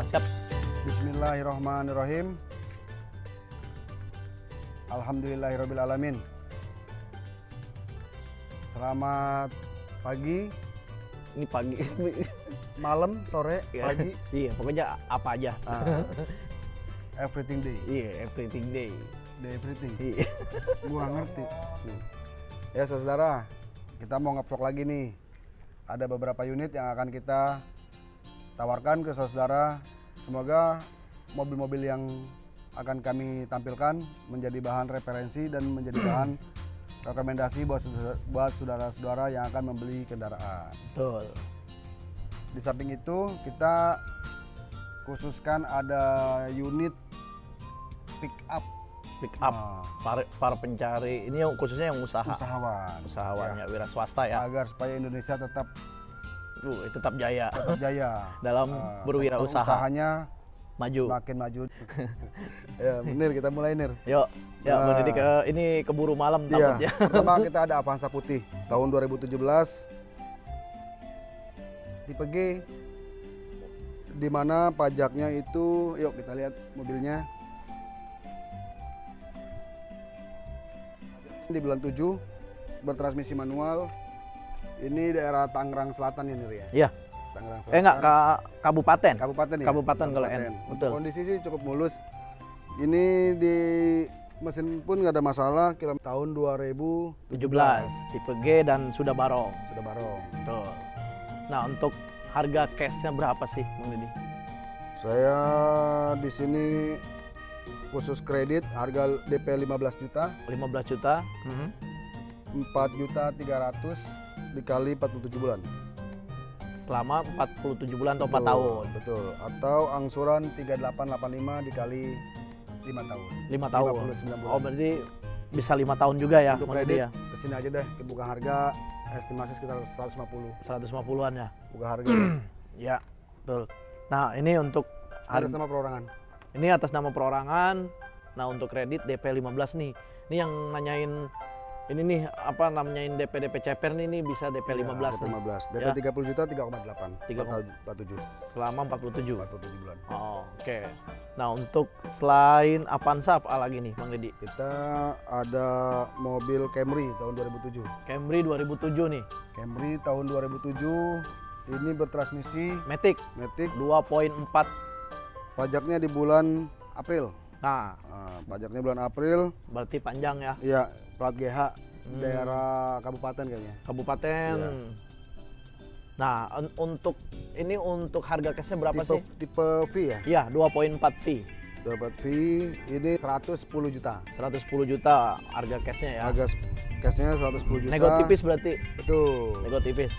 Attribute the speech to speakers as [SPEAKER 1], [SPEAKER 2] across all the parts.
[SPEAKER 1] Ya, siap.
[SPEAKER 2] Bismillahirrahmanirrahim. Alhamdulillahirrahmanirrahim. Selamat pagi,
[SPEAKER 1] Ini pagi.
[SPEAKER 2] malam, sore,
[SPEAKER 1] Ya.
[SPEAKER 2] pagi,
[SPEAKER 1] iya, pokoknya apa aja.
[SPEAKER 2] ah, everything day,
[SPEAKER 1] Iya, everything day.
[SPEAKER 2] day everything.
[SPEAKER 1] Iya.
[SPEAKER 2] Gua ngerti. Ya saudara, kita mau ngevlog lagi nih. Ada beberapa unit yang akan kita tawarkan ke saudara. Semoga mobil-mobil yang akan kami tampilkan menjadi bahan referensi dan menjadi bahan rekomendasi buat buat saudara-saudara yang akan membeli kendaraan.
[SPEAKER 1] Betul.
[SPEAKER 2] Di samping itu kita khususkan ada unit pick up
[SPEAKER 1] Pick up
[SPEAKER 2] Nah,
[SPEAKER 1] para, para pencari ini yang khususnya yang usaha.
[SPEAKER 2] usahawan
[SPEAKER 1] Usahawan
[SPEAKER 2] Ya.
[SPEAKER 1] ya, wira swasta ya.
[SPEAKER 2] agar supaya Indonesia tetap
[SPEAKER 1] Uh, tetap jaya
[SPEAKER 2] tetap jaya
[SPEAKER 1] dalam
[SPEAKER 2] Ah,
[SPEAKER 1] berwirausaha.
[SPEAKER 2] usahanya
[SPEAKER 1] Maju.
[SPEAKER 2] semakin maju. ya, Nir kita mulai Nir.
[SPEAKER 1] Yuk, ya
[SPEAKER 2] Nah.
[SPEAKER 1] Bang Didi ke ini keburu malam
[SPEAKER 2] Iya.
[SPEAKER 1] takutnya.
[SPEAKER 2] Pertama kita ada Avanza putih tahun 2017 tipe G di mana pajaknya itu yuk kita lihat mobilnya di bulan 7 bertransmisi manual ini daerah Tangerang Selatan ya Nir ya
[SPEAKER 1] Iya.
[SPEAKER 2] Tangerang Selatan
[SPEAKER 1] Eh enggak ke kabupaten.
[SPEAKER 2] kabupaten ya
[SPEAKER 1] Kabupaten kalau N. Betul.
[SPEAKER 2] kondisi sih cukup mulus ini di mesin pun nggak ada masalah kilometer tahun 2017
[SPEAKER 1] 17 tipe G dan sudah barong.
[SPEAKER 2] sudah barong
[SPEAKER 1] Betul. Nah, untuk harga cashnya berapa sih Bang Didi?
[SPEAKER 2] saya di sini khusus kredit harga DP 15 juta
[SPEAKER 1] 15 juta. Mhm.
[SPEAKER 2] 4 juta 300 dikali 47 bulan
[SPEAKER 1] Selama 47 bulan atau 4
[SPEAKER 2] Betul,
[SPEAKER 1] tahun.
[SPEAKER 2] betul atau angsuran 3885 dikali 5 tahun
[SPEAKER 1] 5 tahun.
[SPEAKER 2] 59 bulan.
[SPEAKER 1] Oh, berarti bisa 5 tahun juga ya
[SPEAKER 2] untuk kredit
[SPEAKER 1] ya.
[SPEAKER 2] ke sini aja deh buka harga estimasi sekitar 150
[SPEAKER 1] 150-an ya.
[SPEAKER 2] buka harga
[SPEAKER 1] Ya, betul. Nah, ini untuk
[SPEAKER 2] ada
[SPEAKER 1] harga,
[SPEAKER 2] sama perorangan
[SPEAKER 1] ini atas nama perorangan. Nah, untuk kredit DP 15 nih. Ini yang nanyain ini nih apa namanya DP DP ceper nih, nih bisa DP 15
[SPEAKER 2] ya, DP
[SPEAKER 1] nih.
[SPEAKER 2] 15 DP
[SPEAKER 1] Ya.
[SPEAKER 2] 30 juta 3,8
[SPEAKER 1] Tiga
[SPEAKER 2] 47
[SPEAKER 1] selama 47.
[SPEAKER 2] 47 bulan
[SPEAKER 1] Oh, oke. Nah, untuk selain Avanza apa lagi nih, Bang Deddy?
[SPEAKER 2] kita ada mobil Camry tahun 2007
[SPEAKER 1] Camry 2007 nih,
[SPEAKER 2] Camry tahun 2007 ini bertransmisi
[SPEAKER 1] Matic
[SPEAKER 2] Matic
[SPEAKER 1] 2.4.
[SPEAKER 2] pajaknya di bulan April
[SPEAKER 1] Nah,
[SPEAKER 2] Nah, pajaknya bulan April
[SPEAKER 1] berarti panjang ya.
[SPEAKER 2] ya plat GH
[SPEAKER 1] Hmm.
[SPEAKER 2] daerah kabupaten kayaknya
[SPEAKER 1] Kabupaten.
[SPEAKER 2] Iya.
[SPEAKER 1] Nah, un- untuk ini untuk harga cashnya berapa
[SPEAKER 2] tipe
[SPEAKER 1] sih?
[SPEAKER 2] tipe V ya
[SPEAKER 1] Iya, 2.4 T.
[SPEAKER 2] dapat V ini 110 juta
[SPEAKER 1] 110 juta harga cashnya ya.
[SPEAKER 2] harga cashnya 110 juta
[SPEAKER 1] Nego tipis berarti.
[SPEAKER 2] betul
[SPEAKER 1] Nego tipis.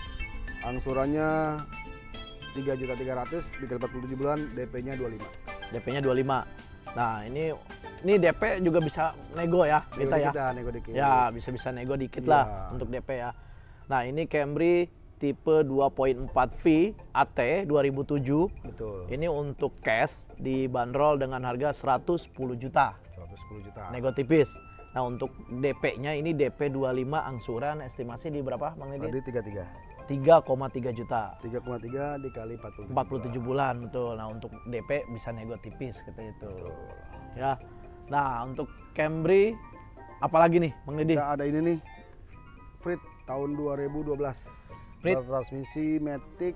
[SPEAKER 2] angsurannya 3 juta 300 dikali 47 bulan DP-nya 25
[SPEAKER 1] DP-nya 25. Nah, ini ini DP juga bisa nego ya kita ya.
[SPEAKER 2] kita nego dikit
[SPEAKER 1] Ya, bisa-bisa nego dikit
[SPEAKER 2] Iya.
[SPEAKER 1] lah untuk DP ya. Nah, ini Camry tipe 2.4V AT 2007.
[SPEAKER 2] betul
[SPEAKER 1] Ini untuk cash dibanderol dengan harga 110 juta.
[SPEAKER 2] 110 juta
[SPEAKER 1] Nego tipis. Nah, untuk DP-nya ini DP 25 angsuran estimasi di berapa, Bang Deddy?
[SPEAKER 2] tadi 33
[SPEAKER 1] 3,3 juta.
[SPEAKER 2] 3,3 dikali 47
[SPEAKER 1] 47 bulan betul. Nah, untuk DP bisa nego tipis gitu itu.
[SPEAKER 2] Betul.
[SPEAKER 1] Ya. Nah, untuk Camry apalagi nih, Bang Deddy?
[SPEAKER 2] Kita ada ini nih Frit tahun 2012
[SPEAKER 1] Frit.
[SPEAKER 2] transmisi Matic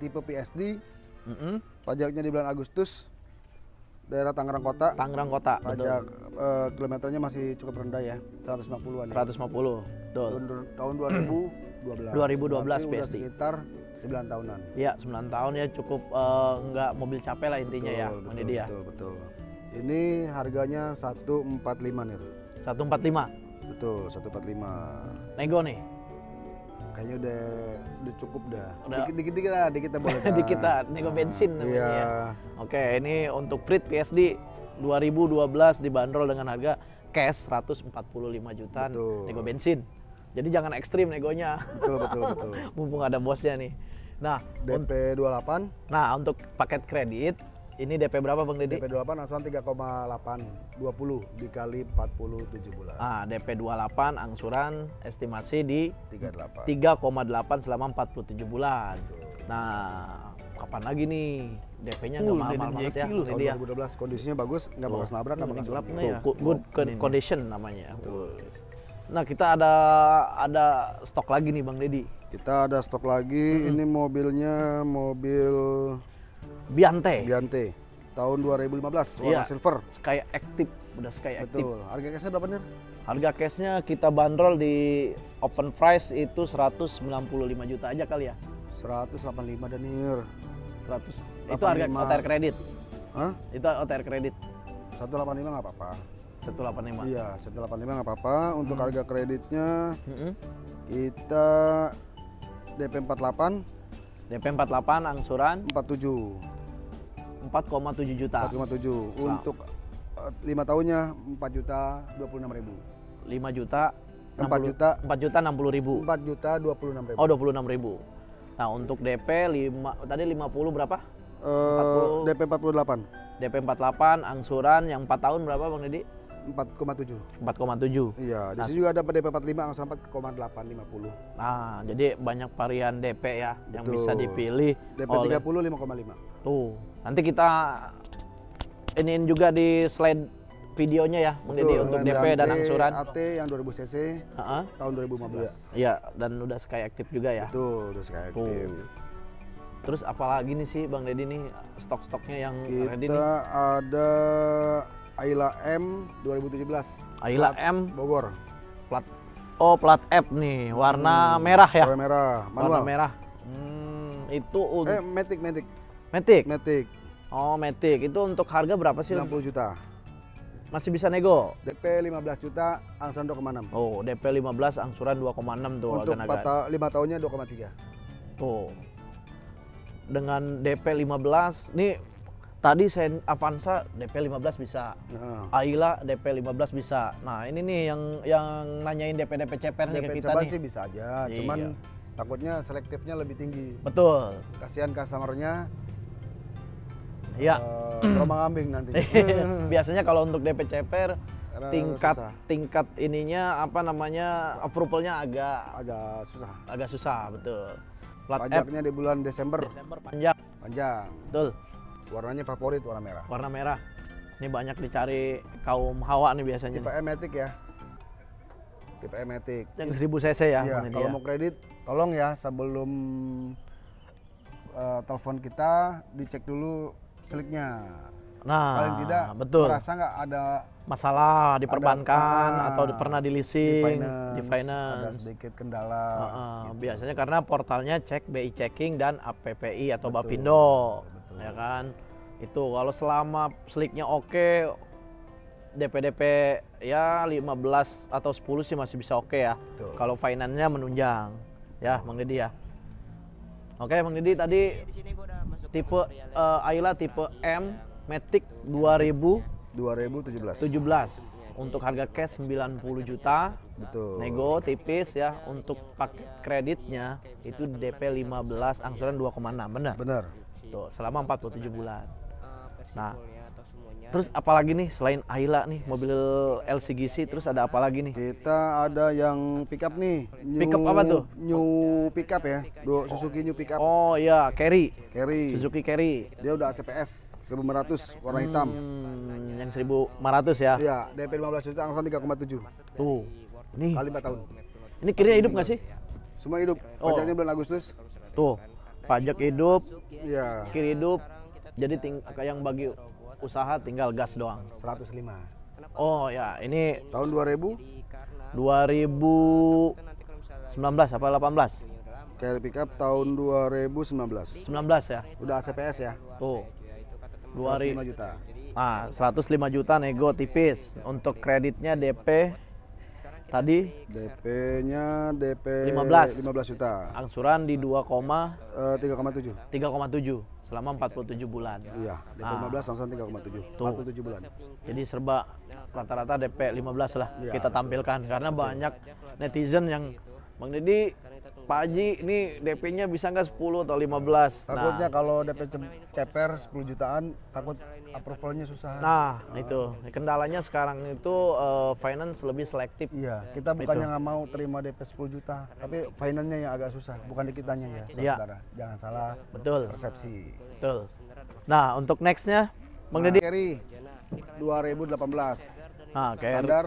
[SPEAKER 2] tipe PSD
[SPEAKER 1] Mm-mm.
[SPEAKER 2] pajaknya di bulan Agustus daerah Tangerang Kota
[SPEAKER 1] Tangerang Kota,
[SPEAKER 2] pajak eh, kilometernya masih cukup rendah ya 150-an ya.
[SPEAKER 1] 150. Betul.
[SPEAKER 2] tahun, tahun 2012
[SPEAKER 1] 2012
[SPEAKER 2] Berarti udah
[SPEAKER 1] PSD.
[SPEAKER 2] sekitar 9 tahunan
[SPEAKER 1] Iya, 9 tahun ya cukup eh, nggak mobil capek lah intinya ya,
[SPEAKER 2] Betul,
[SPEAKER 1] Bang
[SPEAKER 2] betul,
[SPEAKER 1] Deddy ya.
[SPEAKER 2] betul, betul. Ini harganya 145 nih.
[SPEAKER 1] 145.
[SPEAKER 2] Betul, 145.
[SPEAKER 1] Nego nih.
[SPEAKER 2] Kayaknya udah udah cukup dah.
[SPEAKER 1] Udah.
[SPEAKER 2] Dikit dikit dikit lah, dikit boleh. dah.
[SPEAKER 1] Di kita nego bensin namanya
[SPEAKER 2] Iya.
[SPEAKER 1] ya. Oke, ini untuk Prit PSD 2012 dibanderol dengan harga cash 145 juta nego bensin. Jadi jangan ekstrim negonya.
[SPEAKER 2] Betul, betul, betul.
[SPEAKER 1] Mumpung ada bosnya nih. Nah,
[SPEAKER 2] DP 28,
[SPEAKER 1] nah untuk paket kredit ini DP berapa Bang Deddy?
[SPEAKER 2] DP 28 angsuran 3,8 20 dikali 47 bulan.
[SPEAKER 1] Ah, DP 28 angsuran estimasi di
[SPEAKER 2] 38.
[SPEAKER 1] 3,8 selama 47 bulan. Nah, kapan lagi nih DP-nya
[SPEAKER 3] Uh,
[SPEAKER 1] nggak mahal-mahal
[SPEAKER 3] Denim
[SPEAKER 1] banget ya.
[SPEAKER 2] Tahun
[SPEAKER 1] dia.
[SPEAKER 2] 2012 kondisinya bagus, nggak bekas nabrak, nggak bekas
[SPEAKER 3] gelap nih ya.
[SPEAKER 1] Good, good con- condition namanya. Nah kita ada ada stok lagi nih Bang Deddy.
[SPEAKER 2] Kita ada stok lagi. Ini mobilnya mobil
[SPEAKER 1] Biante.
[SPEAKER 2] Biante tahun 2015 warna
[SPEAKER 1] Iya.
[SPEAKER 2] silver.
[SPEAKER 1] Sky Active, udah Sky Active.
[SPEAKER 2] Betul. Harga cashnya berapa nih?
[SPEAKER 1] Harga cashnya kita bandrol di open price itu 195 juta aja kali ya.
[SPEAKER 2] 185 Danir.
[SPEAKER 1] 100. Itu harga
[SPEAKER 2] 85.
[SPEAKER 1] OTR kredit.
[SPEAKER 2] Hah?
[SPEAKER 1] Itu OTR kredit
[SPEAKER 2] 185 nggak apa-apa.
[SPEAKER 1] 185.
[SPEAKER 2] Iya, 185 nggak apa-apa. Untuk
[SPEAKER 1] Hmm.
[SPEAKER 2] harga kreditnya
[SPEAKER 1] Mm-mm.
[SPEAKER 2] kita DP 48
[SPEAKER 1] DP 48 angsuran
[SPEAKER 2] 47
[SPEAKER 1] 4,7 juta.
[SPEAKER 2] 457. Untuk eh, lima tahunnya 4 juta 26 ribu.
[SPEAKER 1] 5 juta
[SPEAKER 2] 4
[SPEAKER 1] 60
[SPEAKER 2] juta
[SPEAKER 1] 4 juta 60 ribu.
[SPEAKER 2] 4 juta 26 ribu.
[SPEAKER 1] Oh 26 ribu. Nah untuk DP 5 tadi 50 berapa?
[SPEAKER 2] Eh, DP 48
[SPEAKER 1] DP 48 angsuran yang 4 tahun berapa Bang Deddy?
[SPEAKER 2] 4,7.
[SPEAKER 1] 4,7.
[SPEAKER 2] Iya, di sini juga ada DP 45 angsuran 4,850.
[SPEAKER 1] Nah, jadi banyak varian DP ya yang bisa
[SPEAKER 2] Betul.
[SPEAKER 1] dipilih
[SPEAKER 2] DP
[SPEAKER 1] oleh
[SPEAKER 2] 30 5,5.
[SPEAKER 1] tuh. Nanti kita iniin juga di slide videonya ya Bang Deddy
[SPEAKER 2] Betul,
[SPEAKER 1] untuk DP dan
[SPEAKER 2] AT,
[SPEAKER 1] angsuran.
[SPEAKER 2] AT yang 2000 cc
[SPEAKER 1] Heeh.
[SPEAKER 2] tahun 2015.
[SPEAKER 1] Iya, dan udah Sky Active juga ya.
[SPEAKER 2] Betul, udah sekali
[SPEAKER 1] Tuh.
[SPEAKER 2] aktif.
[SPEAKER 1] Terus apalagi nih sih Bang Deddy nih stok-stoknya yang ready
[SPEAKER 2] Kita
[SPEAKER 1] nih?
[SPEAKER 2] ada Ayla M 2017.
[SPEAKER 1] Ayla
[SPEAKER 2] Plat
[SPEAKER 1] M
[SPEAKER 2] Bogor.
[SPEAKER 1] plat Oh, plat F nih, warna merah ya.
[SPEAKER 2] Warna merah,
[SPEAKER 1] Warna
[SPEAKER 2] manual.
[SPEAKER 1] merah. Hmm, itu un-
[SPEAKER 2] Eh, Matic, Matic.
[SPEAKER 1] Matic.
[SPEAKER 2] Matic
[SPEAKER 1] Oh, Matic. Itu untuk harga berapa sih?
[SPEAKER 2] 90 juta.
[SPEAKER 1] Masih bisa nego.
[SPEAKER 2] DP 15 juta, angsuran 2,6.
[SPEAKER 1] Oh, DP 15 angsuran 2,6 tuh
[SPEAKER 2] Untuk
[SPEAKER 1] agak-agak.
[SPEAKER 2] 4 ta 5 tahunnya 2,3.
[SPEAKER 1] Tuh. Dengan DP 15, nih tadi saya Avanza DP 15 bisa.
[SPEAKER 2] Nah,
[SPEAKER 1] Ayla DP 15 bisa. Nah, ini nih yang yang nanyain DP DP ceper nih ke
[SPEAKER 2] DP
[SPEAKER 1] kita
[SPEAKER 2] ceban
[SPEAKER 1] nih.
[SPEAKER 2] sih bisa aja,
[SPEAKER 1] Iya.
[SPEAKER 2] cuman takutnya selektifnya lebih tinggi.
[SPEAKER 1] Betul.
[SPEAKER 2] Kasihan customernya
[SPEAKER 1] Iya.
[SPEAKER 2] eh, terombang ambing nanti.
[SPEAKER 1] Biasanya kalau untuk DP ceper tingkat
[SPEAKER 2] susah.
[SPEAKER 1] tingkat ininya apa namanya approvalnya agak
[SPEAKER 2] agak susah.
[SPEAKER 1] agak susah betul. Plat F
[SPEAKER 2] Pajaknya di bulan Desember
[SPEAKER 1] Desember panjang,
[SPEAKER 2] panjang.
[SPEAKER 1] betul.
[SPEAKER 2] Warnanya favorit warna merah.
[SPEAKER 1] Warna merah. Ini banyak dicari kaum hawa nih biasanya.
[SPEAKER 2] Tipe E Matic ya. Tipe E Matic.
[SPEAKER 1] Yang 1000 cc ya,
[SPEAKER 2] Iya, kalau
[SPEAKER 1] ya.
[SPEAKER 2] mau kredit tolong ya sebelum eh, telepon kita dicek dulu seliknya.
[SPEAKER 1] Nah,
[SPEAKER 2] Paling tidak
[SPEAKER 1] betul.
[SPEAKER 2] merasa nggak ada
[SPEAKER 1] Masalah di perbankan
[SPEAKER 2] ah,
[SPEAKER 1] atau di- pernah di
[SPEAKER 2] di
[SPEAKER 1] leasing,
[SPEAKER 2] finance,
[SPEAKER 1] di
[SPEAKER 2] ada
[SPEAKER 1] finance.
[SPEAKER 2] sedikit kendala.
[SPEAKER 1] Heeh, Biasanya karena portalnya cek BI checking dan APPI atau
[SPEAKER 2] Betul,
[SPEAKER 1] Bapindo. Ya kan? Itu kalau selama slicknya oke, DP-DP ya 15 atau 10 sih masih bisa oke ya.
[SPEAKER 2] Betul.
[SPEAKER 1] Kalau finance-nya menunjang, ya Bang Deddy ya. Oke Bang Deddy tadi tipe eh, Ayla tipe M Matic 2017
[SPEAKER 2] 2017.
[SPEAKER 1] untuk harga cash 90 juta
[SPEAKER 2] Betul.
[SPEAKER 1] nego tipis ya untuk paket kreditnya itu DP 15 angsuran 2,6 benar
[SPEAKER 2] Benar.
[SPEAKER 1] Tuh selama 47 bulan nah terus apalagi nih selain Ayla nih mobil LCGC terus ada apa lagi nih
[SPEAKER 2] Kita ada yang pickup nih. New,
[SPEAKER 1] Pickup apa tuh?
[SPEAKER 2] New pickup ya. Do Suzuki New pickup
[SPEAKER 1] oh ya Carry
[SPEAKER 2] carry.
[SPEAKER 1] Suzuki Carry
[SPEAKER 2] Dia udah ACPS 1500 warna hitam.
[SPEAKER 1] hmm, yang 1500 ya
[SPEAKER 2] Iya, DP 15 juta angsuran 3,7
[SPEAKER 1] tuh nih
[SPEAKER 2] kali 4 tahun.
[SPEAKER 1] ini kirinya hidup nggak sih
[SPEAKER 2] Semua hidup.
[SPEAKER 1] Oh.
[SPEAKER 2] Pajaknya bulan Agustus.
[SPEAKER 1] tuh pajak hidup
[SPEAKER 2] Iya,
[SPEAKER 1] kiri hidup jadi ting yang bagi usaha tinggal gas doang
[SPEAKER 2] 105.
[SPEAKER 1] oh ya ini
[SPEAKER 2] Tahun 2000
[SPEAKER 1] 2019 apa 18?
[SPEAKER 2] carry pickup tahun 2019.
[SPEAKER 1] 19 ya.
[SPEAKER 2] Udah ACPS ya.
[SPEAKER 1] Tuh.
[SPEAKER 2] 105
[SPEAKER 1] 2000
[SPEAKER 2] juta.
[SPEAKER 1] ah 105 juta nego tipis. Untuk kreditnya DP tadi
[SPEAKER 2] DP-nya DP
[SPEAKER 1] 15.
[SPEAKER 2] 15 juta.
[SPEAKER 1] angsuran di 2,
[SPEAKER 2] Eh, 3,7.
[SPEAKER 1] 3,7 selama 47 bulan.
[SPEAKER 2] Iya, DP
[SPEAKER 1] Ah.
[SPEAKER 2] 15 angsuran 3,7.
[SPEAKER 1] Tuh.
[SPEAKER 2] 47 bulan.
[SPEAKER 1] Jadi serba rata-rata DP 15 lah
[SPEAKER 2] Iya,
[SPEAKER 1] kita
[SPEAKER 2] betul.
[SPEAKER 1] tampilkan karena banyak netizen yang Bang Deddy Pak Haji ini DP-nya bisa nggak 10 atau 15?
[SPEAKER 2] Takutnya
[SPEAKER 1] Nah,
[SPEAKER 2] kalau DP ce- ceper 10 jutaan, takut approvalnya susah.
[SPEAKER 1] nah itu kendalanya sekarang itu eh, finance lebih selektif.
[SPEAKER 2] Iya, kita bukannya nggak mau terima DP 10 juta, tapi finance-nya yang agak susah, bukan di kitanya ya,
[SPEAKER 1] Iya.
[SPEAKER 2] saudara. Jangan salah
[SPEAKER 1] Betul,
[SPEAKER 2] persepsi.
[SPEAKER 1] betul. Nah, untuk nextnya, Bang
[SPEAKER 2] Nah,
[SPEAKER 1] Deddy.
[SPEAKER 2] carry 2018
[SPEAKER 1] Nah,
[SPEAKER 2] standar.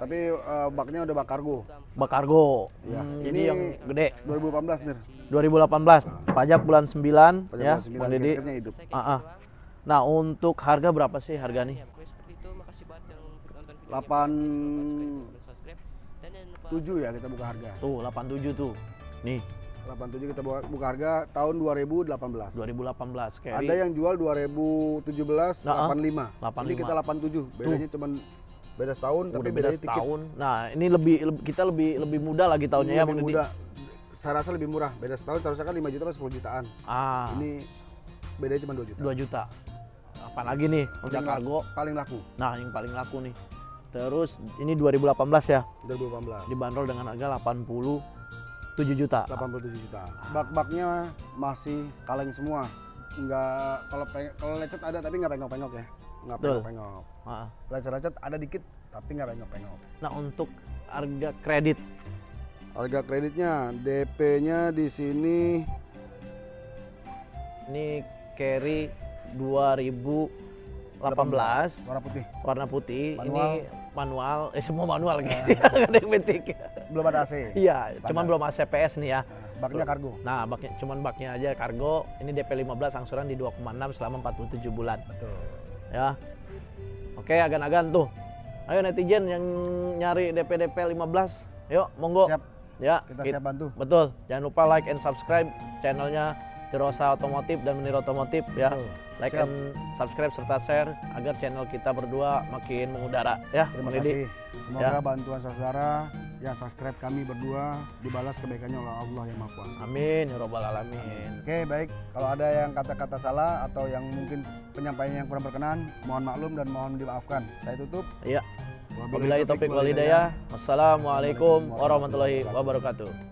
[SPEAKER 2] Tapi eh, baknya udah bak kargo.
[SPEAKER 1] bak kargo.
[SPEAKER 2] Ya,
[SPEAKER 1] Hmm,
[SPEAKER 2] ini
[SPEAKER 1] jadi yang gede.
[SPEAKER 2] 2018 nih.
[SPEAKER 1] 2018. Pajak bulan 9
[SPEAKER 2] Pajak
[SPEAKER 1] ya,
[SPEAKER 2] bulan sembilan,
[SPEAKER 1] Bang Deddy.
[SPEAKER 2] tiketnya hidup.
[SPEAKER 1] Ah, ah. Nah, untuk harga berapa sih harga nih?
[SPEAKER 2] 87 ya kita buka harga.
[SPEAKER 1] Tuh, 87 tuh. Nih,
[SPEAKER 2] 87 kita buka, buka harga tahun 2018.
[SPEAKER 1] 2018 carry.
[SPEAKER 2] Ada yang jual 2017
[SPEAKER 1] Nah, ah.
[SPEAKER 2] 85. Ini
[SPEAKER 1] 85.
[SPEAKER 2] kita 87. Bedanya cuman beda setahun tapi
[SPEAKER 1] udah beda
[SPEAKER 2] bedanya dikit.
[SPEAKER 1] setahun. Nah, ini lebih, kita lebih lebih muda lagi tahunnya ya,
[SPEAKER 2] Ini lebih muda. Saya rasa lebih murah. Beda setahun seharusnya kan 5 juta atau 10 jutaan.
[SPEAKER 1] Ah,
[SPEAKER 2] Ini bedanya cuma 2 juta.
[SPEAKER 1] 2 juta. Apa lagi nih untuk kargo?
[SPEAKER 2] Paling laku
[SPEAKER 1] Nah, yang paling laku nih. Terus ini 2018 ya,
[SPEAKER 2] 2018.
[SPEAKER 1] dibanderol dengan harga 87 juta.
[SPEAKER 2] 87 juta. Bak-baknya masih kaleng semua. Enggak kalau kalau lecet ada tapi nggak pengok-pengok ya. Nggak pengok-pengok. Lecet-lecet ada dikit tapi nggak pengok-pengok.
[SPEAKER 1] Nah, untuk harga kredit
[SPEAKER 2] Harga kreditnya DP-nya di sini
[SPEAKER 1] ini carry 2018
[SPEAKER 2] warna putih.
[SPEAKER 1] warna putih.
[SPEAKER 2] Manual.
[SPEAKER 1] Ini manual, eh semua manual gitu. Nggak ada yang metik.
[SPEAKER 2] Belum ada AC.
[SPEAKER 1] Iya, cuman belum ACPS nih ya.
[SPEAKER 2] Baknya kargo.
[SPEAKER 1] Nah, baknya cuman baknya aja kargo. Ini DP 15 angsuran di 2,6 selama 47 bulan.
[SPEAKER 2] Betul.
[SPEAKER 1] Ya. Oke, agan-agan tuh. Ayo netizen yang nyari DP DP 15. Yuk, monggo.
[SPEAKER 2] Siap.
[SPEAKER 1] Ya,
[SPEAKER 2] Kita
[SPEAKER 1] kit-
[SPEAKER 2] siap bantu.
[SPEAKER 1] Betul. Jangan lupa like and subscribe channelnya Dirosa Otomotif dan Menir Otomotif ya.
[SPEAKER 2] Betul.
[SPEAKER 1] Like
[SPEAKER 2] Siap.
[SPEAKER 1] and subscribe serta share agar channel kita berdua makin mengudara ya.
[SPEAKER 2] Terima kasih. Semoga
[SPEAKER 1] Ya.
[SPEAKER 2] bantuan saudara yang subscribe kami berdua dibalas kebaikannya oleh Allah yang Maha Kuasa.
[SPEAKER 1] Amin ya robbal alamin.
[SPEAKER 2] Oke, baik. Kalau ada yang kata-kata salah atau yang mungkin penyampaiannya yang kurang berkenan, mohon maklum dan mohon dimaafkan. Saya tutup.
[SPEAKER 1] Iya. Wabillahi taufiq wal hidayah. Wassalamualaikum warahmatullahi wabarakatuh.